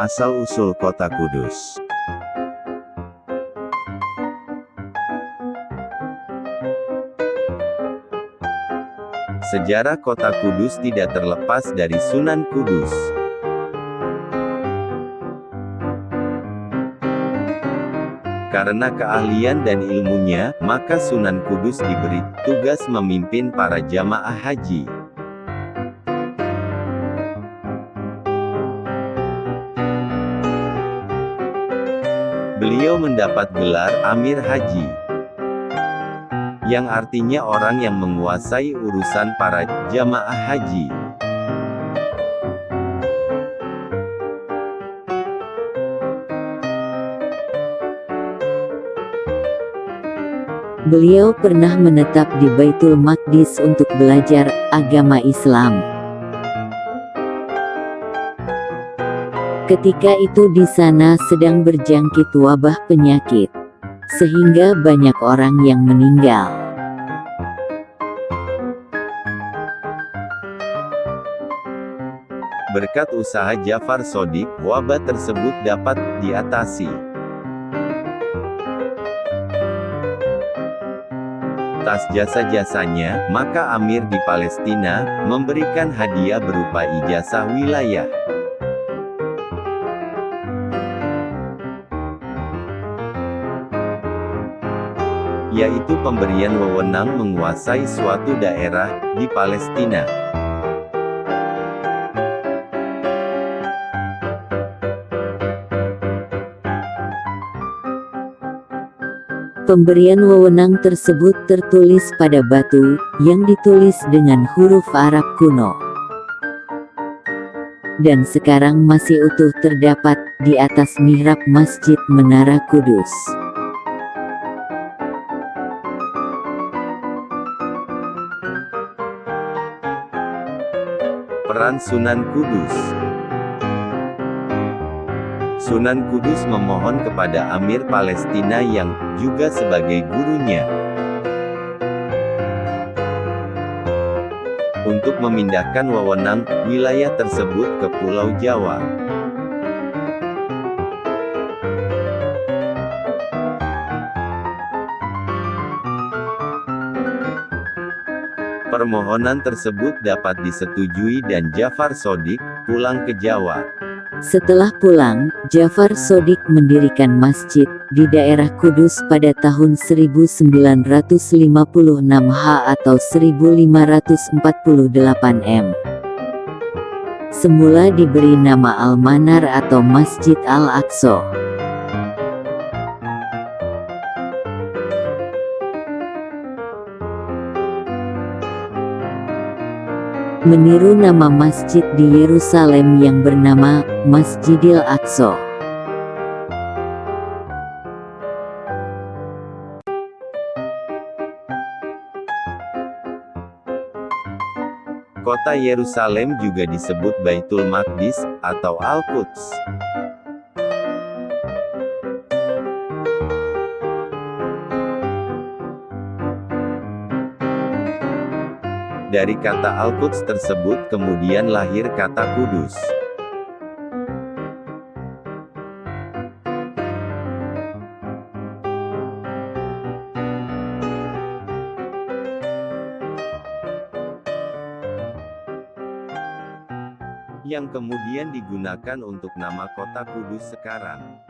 Asal-usul kota Kudus Sejarah kota Kudus tidak terlepas dari Sunan Kudus. Karena keahlian dan ilmunya, maka Sunan Kudus diberi tugas memimpin para jamaah haji. Beliau mendapat gelar Amir Haji, yang artinya orang yang menguasai urusan para jamaah haji. Beliau pernah menetap di Baitul Maqdis untuk belajar agama Islam. Ketika itu di sana sedang berjangkit wabah penyakit, sehingga banyak orang yang meninggal. Berkat usaha Jafar Sodik, wabah tersebut dapat diatasi. atas jasa-jasanya, maka Amir di Palestina, memberikan hadiah berupa ijazah wilayah. Yaitu pemberian wewenang menguasai suatu daerah, di Palestina. Pemberian wewenang tersebut tertulis pada batu, yang ditulis dengan huruf Arab kuno. Dan sekarang masih utuh terdapat, di atas mihrab Masjid Menara Kudus. Peran Sunan Kudus Sunan Kudus memohon kepada Amir Palestina yang juga sebagai gurunya untuk memindahkan wewenang wilayah tersebut ke Pulau Jawa. Permohonan tersebut dapat disetujui dan Jafar Sodik pulang ke Jawa. Setelah pulang, Jafar Sodik mendirikan masjid di daerah Kudus pada tahun 1956 H atau 1548 M. Semula diberi nama Al-Manar atau Masjid Al-Aqsa. Meniru nama masjid di Yerusalem yang bernama Masjidil Aqsa. Kota Yerusalem juga disebut Baitul Maqdis, atau Al-Quds. Dari kata Al-Quds tersebut kemudian lahir kata kudus. yang kemudian digunakan untuk nama kota Kudus sekarang.